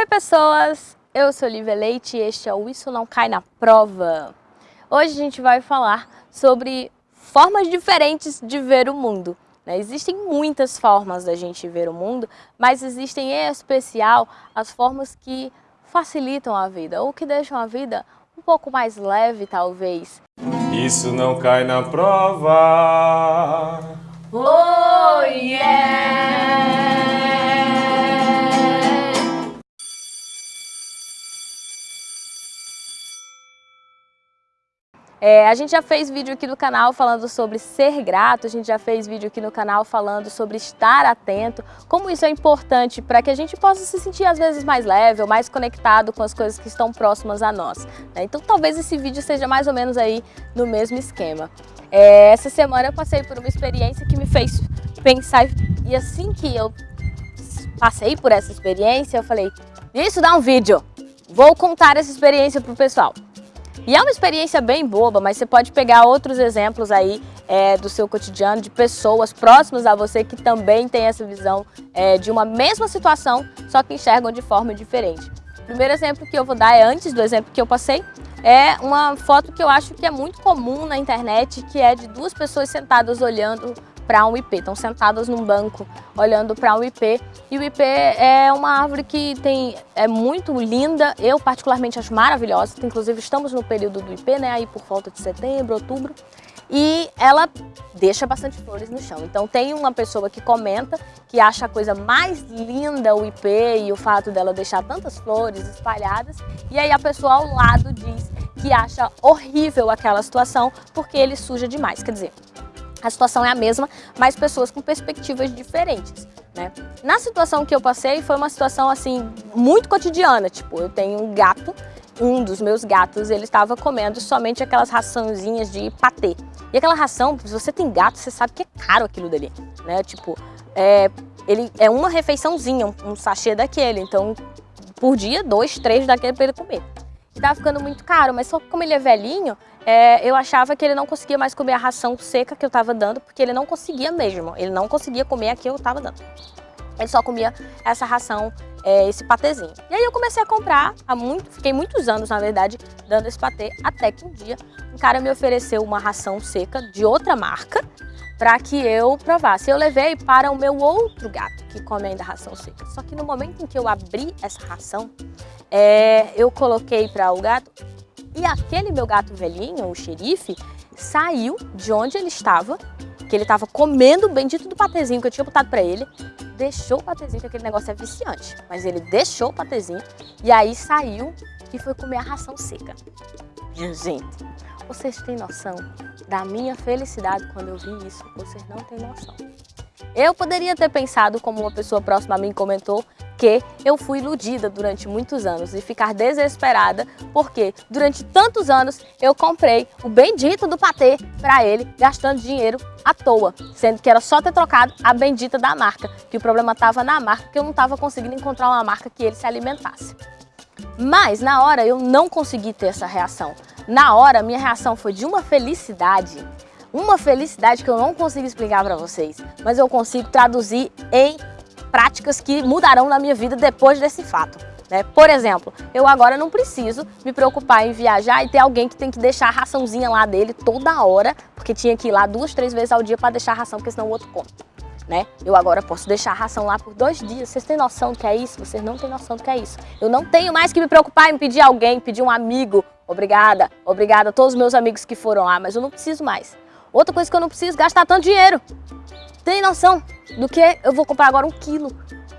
Oi pessoas, eu sou Olivia Leite e este é o Isso Não Cai na Prova. Hoje a gente vai falar sobre formas diferentes de ver o mundo. Né? Existem muitas formas da gente ver o mundo, mas existem em especial as formas que facilitam a vida ou que deixam a vida um pouco mais leve talvez. Isso não cai na prova. Oh yeah! É, a gente já fez vídeo aqui no canal falando sobre ser grato, a gente já fez vídeo aqui no canal falando sobre estar atento, como isso é importante para que a gente possa se sentir às vezes mais leve ou mais conectado com as coisas que estão próximas a nós. Né? Então talvez esse vídeo seja mais ou menos aí no mesmo esquema. É, essa semana eu passei por uma experiência que me fez pensar e assim que eu passei por essa experiência, eu falei, isso dá um vídeo, vou contar essa experiência pro pessoal. E é uma experiência bem boba, mas você pode pegar outros exemplos aí é, do seu cotidiano, de pessoas próximas a você que também têm essa visão é, de uma mesma situação, só que enxergam de forma diferente. O primeiro exemplo que eu vou dar é antes do exemplo que eu passei, é uma foto que eu acho que é muito comum na internet, que é de duas pessoas sentadas olhando para um IP, estão sentadas num banco olhando para um IP. E o IP é uma árvore que tem, é muito linda, eu particularmente acho maravilhosa, inclusive estamos no período do IP, né, aí por volta de setembro, outubro, e ela deixa bastante flores no chão. Então tem uma pessoa que comenta que acha a coisa mais linda o IP e o fato dela deixar tantas flores espalhadas, e aí a pessoa ao lado diz que acha horrível aquela situação porque ele suja demais. Quer dizer, a situação é a mesma, mas pessoas com perspectivas diferentes. Né? Na situação que eu passei, foi uma situação assim muito cotidiana, tipo, eu tenho um gato, um dos meus gatos, ele estava comendo somente aquelas raçãozinhas de patê. E aquela ração, se você tem gato, você sabe que é caro aquilo dali, né? Tipo, é, ele é uma refeiçãozinha, um, um sachê daquele, então por dia, dois, três daquele para ele comer. E tava ficando muito caro, mas só que como ele é velhinho, é, eu achava que ele não conseguia mais comer a ração seca que eu estava dando, porque ele não conseguia mesmo, ele não conseguia comer a que eu estava dando. Ele só comia essa ração, é, esse patezinho. E aí eu comecei a comprar, há muito, fiquei muitos anos, na verdade, dando esse patê, até que um dia um cara me ofereceu uma ração seca de outra marca, para que eu provasse. Eu levei para o meu outro gato, que come ainda ração seca. Só que no momento em que eu abri essa ração, é, eu coloquei para o gato, e aquele meu gato velhinho, o xerife, saiu de onde ele estava, que ele estava comendo o bendito do patezinho que eu tinha botado para ele, deixou o patezinho, que aquele negócio é viciante, mas ele deixou o patezinho e aí saiu e foi comer a ração seca. Gente, vocês têm noção da minha felicidade quando eu vi isso? Vocês não têm noção. Eu poderia ter pensado, como uma pessoa próxima a mim comentou, que eu fui iludida durante muitos anos e ficar desesperada porque durante tantos anos eu comprei o bendito do patê para ele, gastando dinheiro à toa, sendo que era só ter trocado a bendita da marca, que o problema estava na marca, que eu não estava conseguindo encontrar uma marca que ele se alimentasse. Mas na hora eu não consegui ter essa reação. Na hora minha reação foi de uma felicidade, uma felicidade que eu não consigo explicar para vocês, mas eu consigo traduzir em práticas que mudarão na minha vida depois desse fato. Né? Por exemplo, eu agora não preciso me preocupar em viajar e ter alguém que tem que deixar a raçãozinha lá dele toda hora, porque tinha que ir lá duas, três vezes ao dia para deixar a ração, porque senão o outro come. Né? Eu agora posso deixar a ração lá por dois dias. Vocês têm noção do que é isso? Vocês não têm noção do que é isso. Eu não tenho mais que me preocupar em pedir alguém, pedir um amigo. Obrigada, obrigada a todos os meus amigos que foram lá, mas eu não preciso mais. Outra coisa que eu não preciso, gastar tanto dinheiro. Tem noção do que eu vou comprar agora um quilo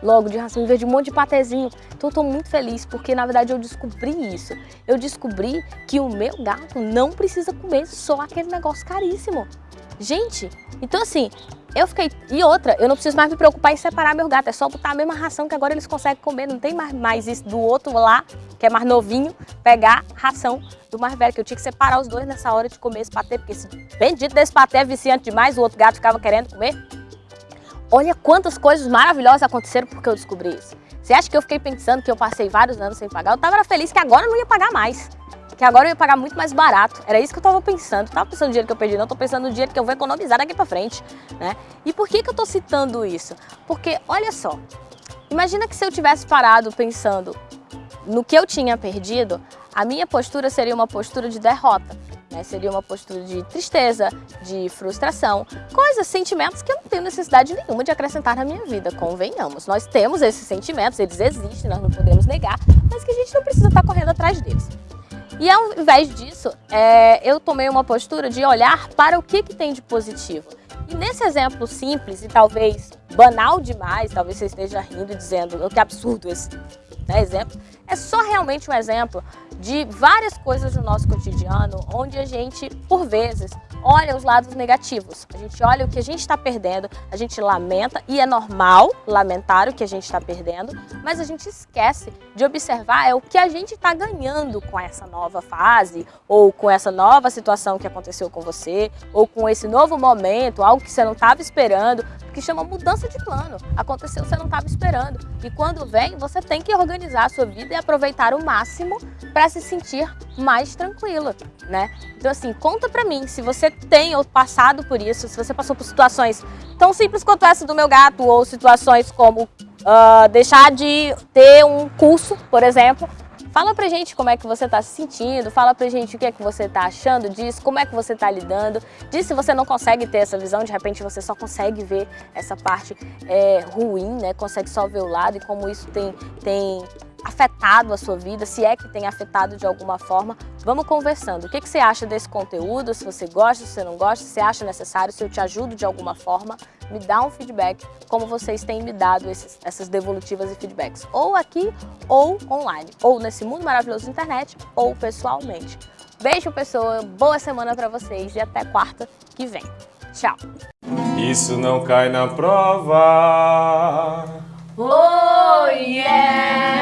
logo de ração, em vez de um monte de patezinho. Então eu tô muito feliz, porque na verdade eu descobri isso. Eu descobri que o meu gato não precisa comer só aquele negócio caríssimo. Gente, então assim, eu fiquei... E outra, eu não preciso mais me preocupar em separar meu gato, é só botar a mesma ração que agora eles conseguem comer, não tem mais, mais isso do outro lá, que é mais novinho, pegar ração do mais velho, que eu tinha que separar os dois nessa hora de comer esse patê, porque esse bendito desse patê é viciante demais, o outro gato ficava querendo comer. Olha quantas coisas maravilhosas aconteceram porque eu descobri isso. Você acha que eu fiquei pensando que eu passei vários anos sem pagar? Eu estava feliz que agora eu não ia pagar mais. Que agora eu ia pagar muito mais barato. Era isso que eu estava pensando. Eu tava pensando no dinheiro que eu perdi, não. Estou pensando no dinheiro que eu vou economizar daqui para frente. Né? E por que, que eu estou citando isso? Porque, olha só. Imagina que se eu tivesse parado pensando no que eu tinha perdido, a minha postura seria uma postura de derrota. Né? Seria uma postura de tristeza, de frustração, coisas, sentimentos que eu não tenho necessidade nenhuma de acrescentar na minha vida, convenhamos. Nós temos esses sentimentos, eles existem, nós não podemos negar, mas que a gente não precisa estar correndo atrás deles. E ao invés disso, é, eu tomei uma postura de olhar para o que, que tem de positivo. E nesse exemplo simples e talvez banal demais, talvez você esteja rindo e dizendo que absurdo esse né, exemplo, é só realmente um exemplo de várias coisas no nosso cotidiano onde a gente, por vezes, olha os lados negativos. A gente olha o que a gente está perdendo, a gente lamenta, e é normal lamentar o que a gente está perdendo, mas a gente esquece de observar é o que a gente está ganhando com essa nova fase, ou com essa nova situação que aconteceu com você, ou com esse novo momento, algo que você não estava esperando, que chama mudança de plano. Aconteceu, você não estava esperando. E quando vem, você tem que organizar a sua vida e aproveitar o máximo para se sentir mais tranquila, né? Então assim, conta pra mim se você tem ou passado por isso, se você passou por situações tão simples quanto essa do meu gato, ou situações como uh, deixar de ter um curso, por exemplo, Fala pra gente como é que você tá se sentindo, fala pra gente o que é que você tá achando disso, como é que você tá lidando, diz se você não consegue ter essa visão, de repente você só consegue ver essa parte é, ruim, né? Consegue só ver o lado e como isso tem, tem afetado a sua vida, se é que tem afetado de alguma forma, vamos conversando. O que, que você acha desse conteúdo? Se você gosta, se você não gosta, se você acha necessário, se eu te ajudo de alguma forma, me dá um feedback, como vocês têm me dado esses, essas devolutivas e feedbacks, ou aqui ou online, ou nesse mundo maravilhoso da internet, ou pessoalmente. Beijo, pessoa, boa semana para vocês e até quarta que vem. Tchau! Isso não cai na prova. Oh, yeah!